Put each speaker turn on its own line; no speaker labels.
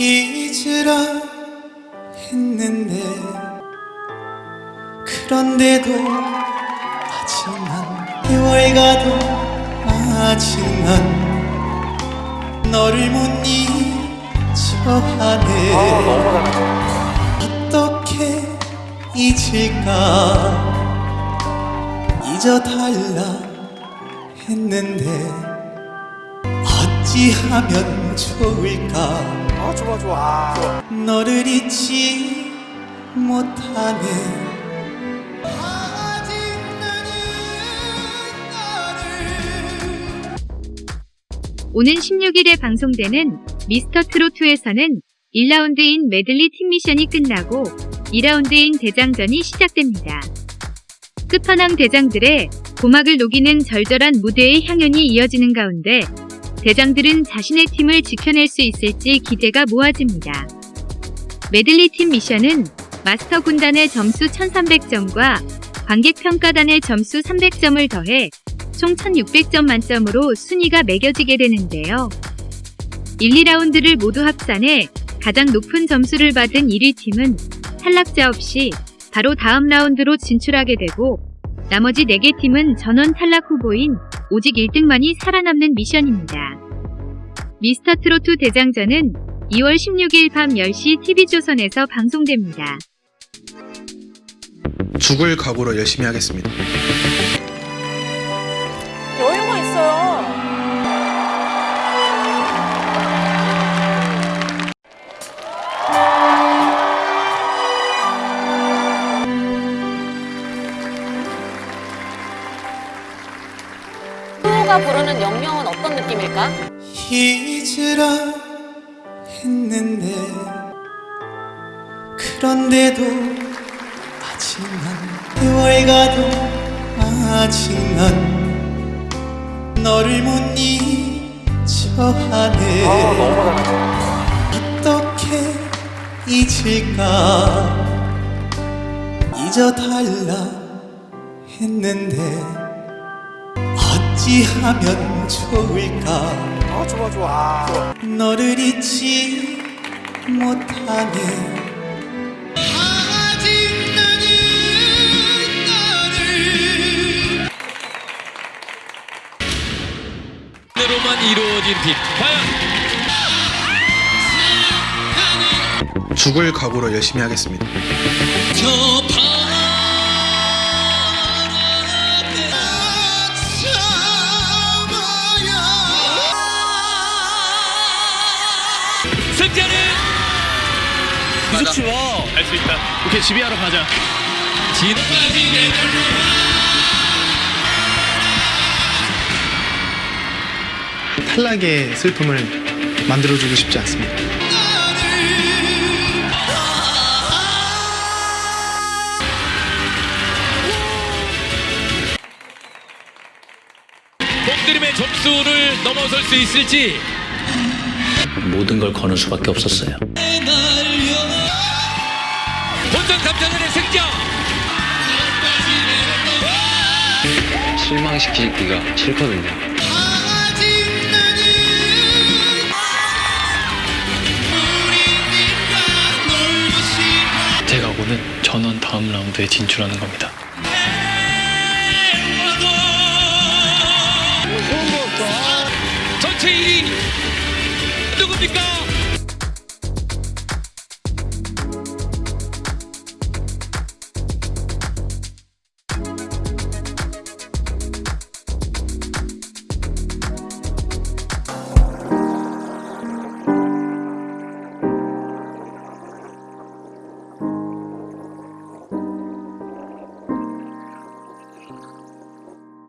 잊으라 했는데 그런데도 난 세월 가도 난 너를 못 잊어 하네. 어떻게 잊을까? 잊어달라 했는데 어찌하면 좋을까?
아 좋아 좋아. 좋아.
너를 잊지 너를
오는 16일에 방송되는 미스터 트로트에서는 1라운드인 메들리 팀 미션이 끝나고 2라운드인 대장전이 시작됩니다. 끝판왕 대장들의 고막을 녹이는 절절한 무대의 향연이 이어지는 가운데 대장들은 자신의 팀을 지켜낼 수 있을지 기대가 모아집니다. 메들리 팀 미션은 마스터 군단의 점수 1300점과 관객평가단의 점수 300점을 더해 총 1600점 만점으로 순위가 매겨지게 되는데요. 1, 2라운드를 모두 합산해 가장 높은 점수를 받은 1위 팀은 탈락자 없이 바로 다음 라운드로 진출하게 되고 나머지 4개 팀은 전원 탈락 후보인 오직 1등만이 살아남는 미션입니다. 미스터 트로트 대장전은 2월 16일 밤 10시 TV조선에서 방송됩니다.
죽을 각오로 열심히 하겠습니다.
여유가 있어요. 수호가 부르는 영영은 어떤 느낌일까?
잊으라 했는데 그런데도 아직 난 세월 가도 아직 난 너를 못 잊어 하네.
아
어떻게 잊을까? 잊어달라 했는데 어찌하면 좋을까?
아 좋아 좋아. 좋아.
너를 잊지 못하네. 아직 나는 너를
대로만 이루어진 빛. 과연?
죽을 각오로 열심히 하겠습니다.
승자는 무섭지 마. 할수 있다. 오케이 지휘하러 가자. 지금까지
탈락의 슬픔을 만들어주고 싶지 않습니다.
공드림의 점수를 넘어설 수 있을지.
모든 걸 거는 수밖에 없었어요.
본선 3차전의 승자.
실망시키기가 싫거든요.
제 각오는 전원 다음 라운드에 진출하는 겁니다. Rodrigo Bical.